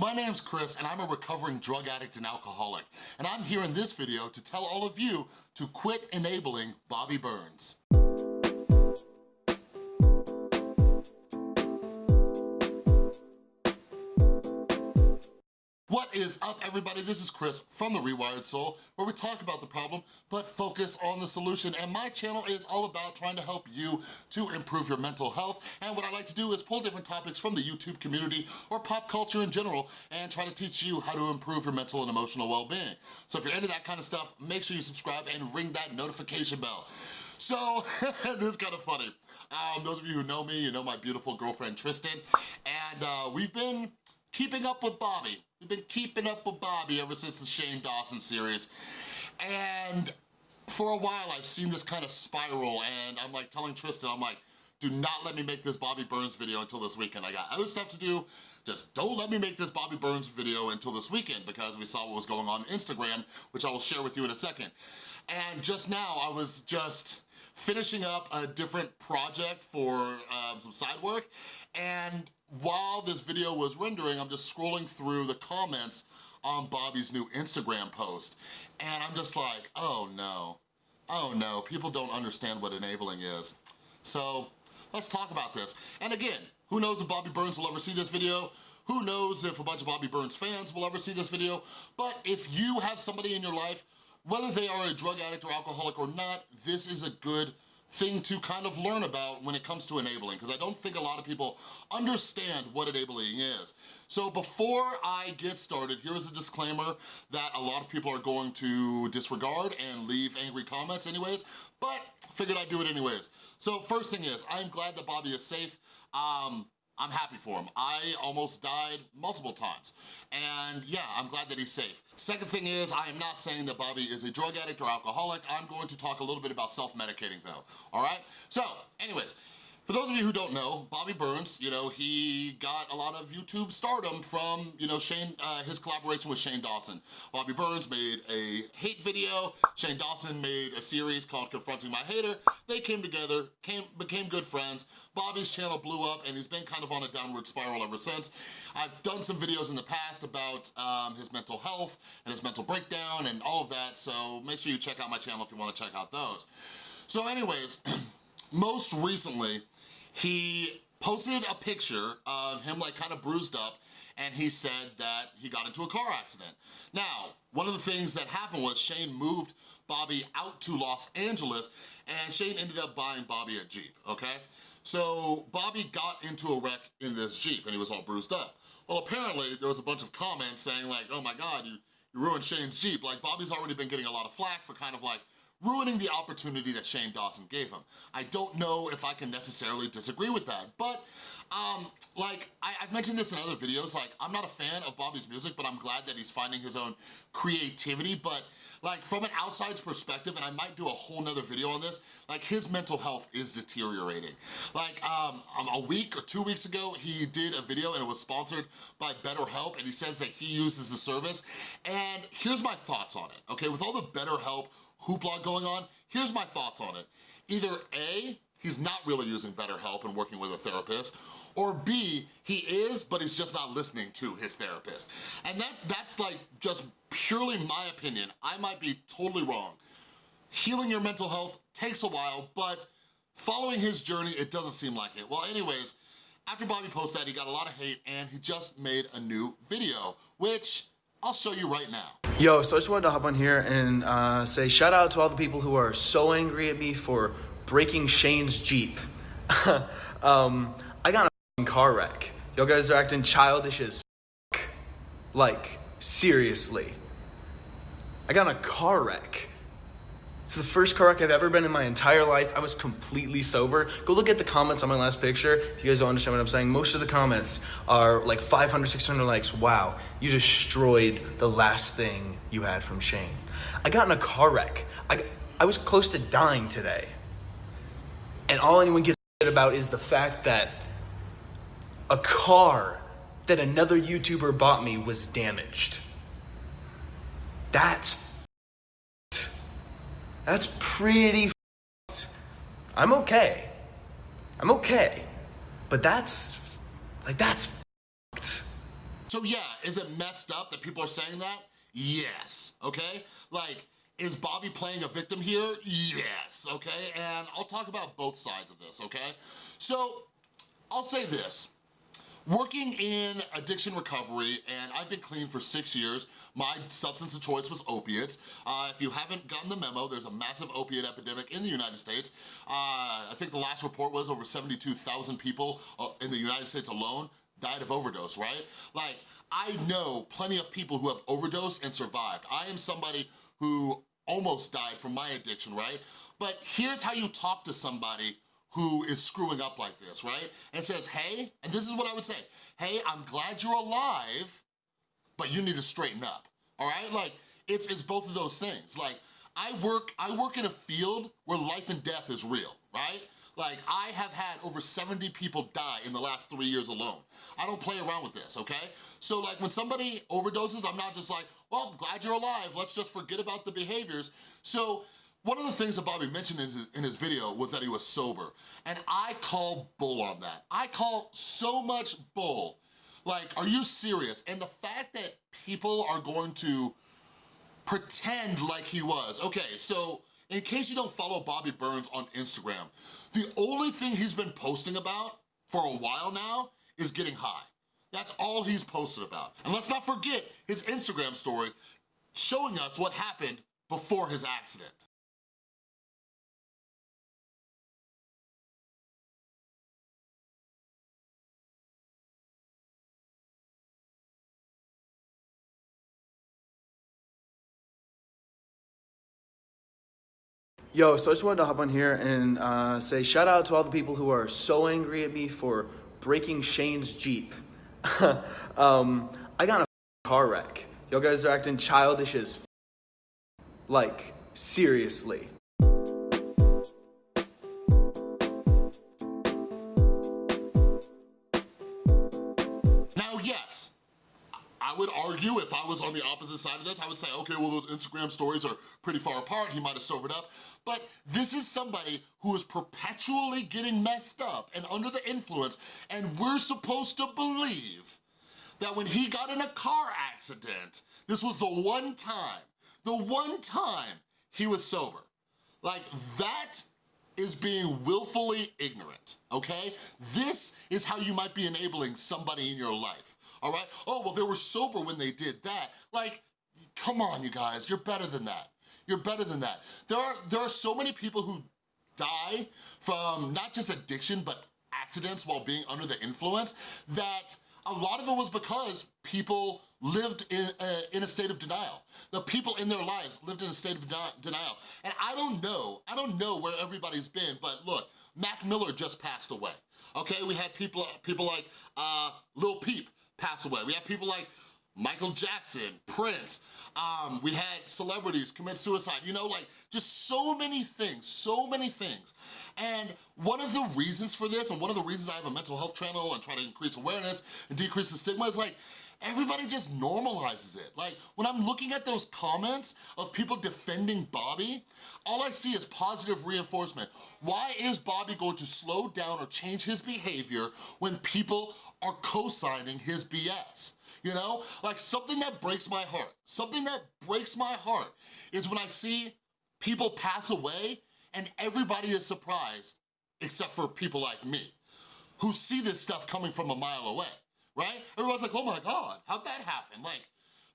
My name's Chris and I'm a recovering drug addict and alcoholic. And I'm here in this video to tell all of you to quit enabling Bobby Burns. Is up everybody? This is Chris from The Rewired Soul where we talk about the problem but focus on the solution and my channel is all about trying to help you to improve your mental health and what I like to do is pull different topics from the YouTube community or pop culture in general and try to teach you how to improve your mental and emotional well-being. So if you're into that kind of stuff, make sure you subscribe and ring that notification bell. So, this is kind of funny. Um, those of you who know me, you know my beautiful girlfriend Tristan, and uh, we've been keeping up with Bobby. We've been keeping up with Bobby ever since the Shane Dawson series. And for a while, I've seen this kind of spiral and I'm like telling Tristan, I'm like, do not let me make this Bobby Burns video until this weekend. I got other stuff to do. Just don't let me make this Bobby Burns video until this weekend because we saw what was going on, on Instagram, which I will share with you in a second. And just now, I was just finishing up a different project for um, some side work and while this video was rendering, I'm just scrolling through the comments on Bobby's new Instagram post. And I'm just like, oh no, oh no, people don't understand what enabling is. So let's talk about this. And again, who knows if Bobby Burns will ever see this video? Who knows if a bunch of Bobby Burns fans will ever see this video? But if you have somebody in your life, whether they are a drug addict or alcoholic or not, this is a good thing to kind of learn about when it comes to enabling because I don't think a lot of people understand what enabling is. So before I get started, here's a disclaimer that a lot of people are going to disregard and leave angry comments anyways, but figured I'd do it anyways. So first thing is, I'm glad that Bobby is safe. Um, I'm happy for him. I almost died multiple times. And yeah, I'm glad that he's safe. Second thing is, I am not saying that Bobby is a drug addict or alcoholic. I'm going to talk a little bit about self-medicating though, all right? So, anyways, for those of you who don't know, Bobby Burns, you know, he got a lot of YouTube stardom from, you know, Shane, uh, his collaboration with Shane Dawson. Bobby Burns made a hate video. Shane Dawson made a series called Confronting My Hater. They came together, came became good friends. Bobby's channel blew up and he's been kind of on a downward spiral ever since. I've done some videos in the past about um, his mental health and his mental breakdown and all of that, so make sure you check out my channel if you wanna check out those. So anyways, most recently, he posted a picture of him like kind of bruised up and he said that he got into a car accident. Now, one of the things that happened was Shane moved Bobby out to Los Angeles and Shane ended up buying Bobby a Jeep, okay? So Bobby got into a wreck in this Jeep and he was all bruised up. Well, apparently there was a bunch of comments saying like, oh my God, you, you ruined Shane's Jeep. Like Bobby's already been getting a lot of flack for kind of like ruining the opportunity that Shane Dawson gave him. I don't know if I can necessarily disagree with that, but um, like, I, have mentioned this in other videos, like, I'm not a fan of Bobby's music, but I'm glad that he's finding his own creativity, but like, from an outside's perspective, and I might do a whole nother video on this, like, his mental health is deteriorating. Like, um, a week or two weeks ago, he did a video and it was sponsored by BetterHelp, and he says that he uses the service, and here's my thoughts on it, okay? With all the BetterHelp hoopla going on, here's my thoughts on it. Either A, he's not really using BetterHelp and working with a therapist, or B, he is, but he's just not listening to his therapist. And that that's like just purely my opinion. I might be totally wrong. Healing your mental health takes a while, but following his journey, it doesn't seem like it. Well, anyways, after Bobby posted that, he got a lot of hate and he just made a new video, which I'll show you right now. Yo, so I just wanted to hop on here and uh, say shout out to all the people who are so angry at me for breaking Shane's Jeep. um, I got a car wreck. Y'all guys are acting childish as Like, seriously. I got a car wreck. It's the first car wreck I've ever been in my entire life. I was completely sober. Go look at the comments on my last picture. If you guys don't understand what I'm saying, most of the comments are like 500, 600 likes. Wow, you destroyed the last thing you had from Shane. I got in a car wreck. I, I was close to dying today. And all anyone gives a shit about is the fact that a car that another YouTuber bought me was damaged. That's that's pretty I'm okay. I'm okay. But that's, like, that's So yeah, is it messed up that people are saying that? Yes, okay? Like, is Bobby playing a victim here? Yes, okay? And I'll talk about both sides of this, okay? So, I'll say this. Working in addiction recovery, and I've been clean for six years, my substance of choice was opiates. Uh, if you haven't gotten the memo, there's a massive opiate epidemic in the United States. Uh, I think the last report was over 72,000 people uh, in the United States alone died of overdose, right? Like, I know plenty of people who have overdosed and survived. I am somebody who almost died from my addiction, right? But here's how you talk to somebody who is screwing up like this, right? And says, hey, and this is what I would say, hey, I'm glad you're alive, but you need to straighten up, all right? Like, it's, it's both of those things. Like, I work, I work in a field where life and death is real, right? Like, I have had over 70 people die in the last three years alone. I don't play around with this, okay? So like, when somebody overdoses, I'm not just like, well, glad you're alive, let's just forget about the behaviors. So, one of the things that Bobby mentioned in his, video was that he was sober. And I call bull on that. I call so much bull. Like, are you serious? And the fact that people are going to pretend like he was. Okay, so in case you don't follow Bobby Burns on Instagram, the only thing he's been posting about for a while now is getting high. That's all he's posted about. And let's not forget his Instagram story showing us what happened before his accident. Yo, so I just wanted to hop on here and uh, say shout out to all the people who are so angry at me for breaking Shane's Jeep. um, I got a car wreck. Y'all guys are acting childish as f- like seriously. Argue if I was on the opposite side of this, I would say, okay, well, those Instagram stories are pretty far apart. He might have sobered up. But this is somebody who is perpetually getting messed up and under the influence, and we're supposed to believe that when he got in a car accident, this was the one time, the one time he was sober. Like, that is being willfully ignorant, okay? This is how you might be enabling somebody in your life, all right? Oh, well, they were sober when they did that. Like, come on, you guys, you're better than that. You're better than that. There are, there are so many people who die from not just addiction, but accidents while being under the influence that a lot of it was because people lived in, uh, in a state of denial. The people in their lives lived in a state of denial. And I don't know, I don't know where everybody's been, but look, Mac Miller just passed away. Okay, we had people, people like uh, Lil Peep pass away. We have people like Michael Jackson, Prince, um, we had celebrities commit suicide, you know, like just so many things, so many things. And one of the reasons for this, and one of the reasons I have a mental health channel and try to increase awareness and decrease the stigma is like, everybody just normalizes it. Like, when I'm looking at those comments of people defending Bobby, all I see is positive reinforcement. Why is Bobby going to slow down or change his behavior when people are co-signing his BS? You know, like something that breaks my heart, something that breaks my heart is when I see people pass away and everybody is surprised except for people like me who see this stuff coming from a mile away right? Everyone's like, oh my God, how'd that happen? Like,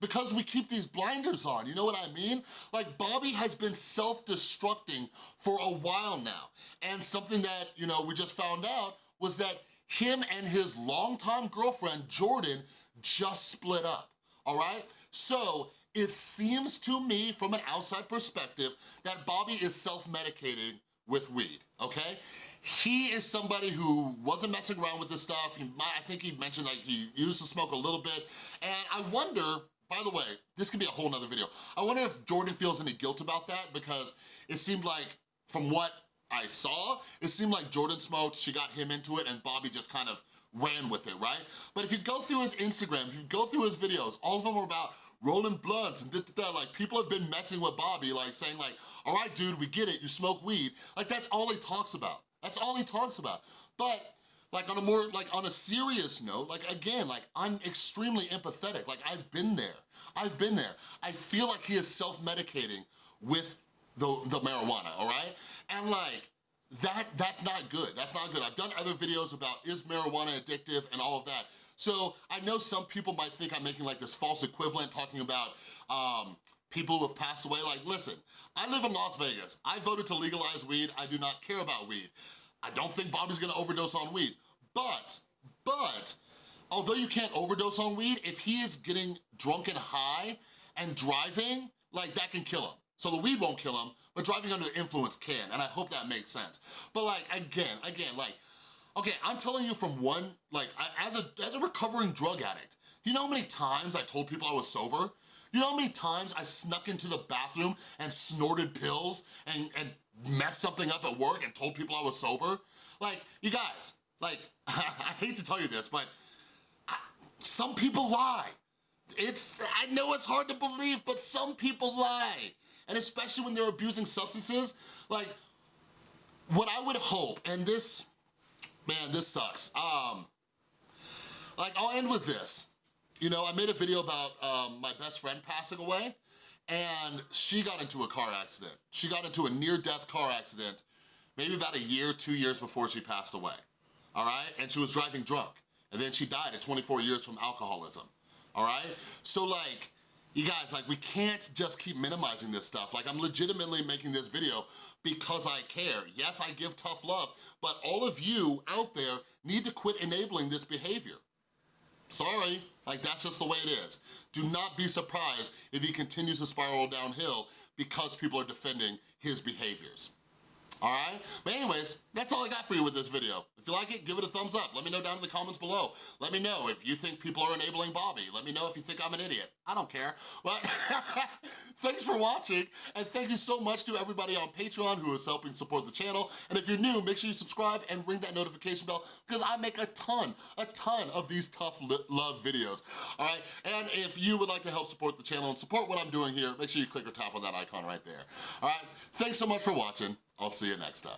because we keep these blinders on, you know what I mean? Like Bobby has been self-destructing for a while now. And something that, you know, we just found out was that him and his longtime girlfriend, Jordan, just split up, all right? So it seems to me from an outside perspective that Bobby is self-medicating with weed, okay? He is somebody who wasn't messing around with this stuff. He I think he mentioned that he used to smoke a little bit. And I wonder, by the way, this could be a whole nother video. I wonder if Jordan feels any guilt about that because it seemed like from what I saw, it seemed like Jordan smoked, she got him into it, and Bobby just kind of ran with it, right? But if you go through his Instagram, if you go through his videos, all of them are about rolling blunts and da, da. Like, people have been messing with Bobby, like saying like, all right, dude, we get it, you smoke weed. Like, that's all he talks about. That's all he talks about. But like on a more, like on a serious note, like again, like I'm extremely empathetic. Like I've been there, I've been there. I feel like he is self-medicating with the, the marijuana, all right? And like, that that's not good, that's not good. I've done other videos about is marijuana addictive and all of that. So I know some people might think I'm making like this false equivalent talking about um, people who have passed away. Like, listen, I live in Las Vegas. I voted to legalize weed. I do not care about weed. I don't think Bobby's gonna overdose on weed. But, but, although you can't overdose on weed, if he is getting drunk and high and driving, like that can kill him. So the weed won't kill him, but driving under the influence can, and I hope that makes sense. But like, again, again, like, okay, I'm telling you from one, like, I, as, a, as a recovering drug addict, you know how many times I told people I was sober? You know how many times I snuck into the bathroom and snorted pills and, and messed something up at work and told people I was sober? Like, you guys, like, I hate to tell you this, but I, some people lie. It's, I know it's hard to believe, but some people lie. And especially when they're abusing substances, like, what I would hope, and this, man, this sucks. Um, like, I'll end with this. You know, I made a video about um, my best friend passing away, and she got into a car accident. She got into a near-death car accident maybe about a year, two years before she passed away, all right? And she was driving drunk, and then she died at 24 years from alcoholism, all right? So like, you guys, like we can't just keep minimizing this stuff. Like I'm legitimately making this video because I care. Yes, I give tough love, but all of you out there need to quit enabling this behavior. Sorry, like that's just the way it is. Do not be surprised if he continues to spiral downhill because people are defending his behaviors all right? But anyways, that's all I got for you with this video. If you like it, give it a thumbs up. Let me know down in the comments below. Let me know if you think people are enabling Bobby. Let me know if you think I'm an idiot. I don't care. But thanks for watching, and thank you so much to everybody on Patreon who is helping support the channel. And if you're new, make sure you subscribe and ring that notification bell because I make a ton, a ton of these tough love videos, all right? And if you would like to help support the channel and support what I'm doing here, make sure you click or tap on that icon right there, all right? Thanks so much for watching. I'll see you next time.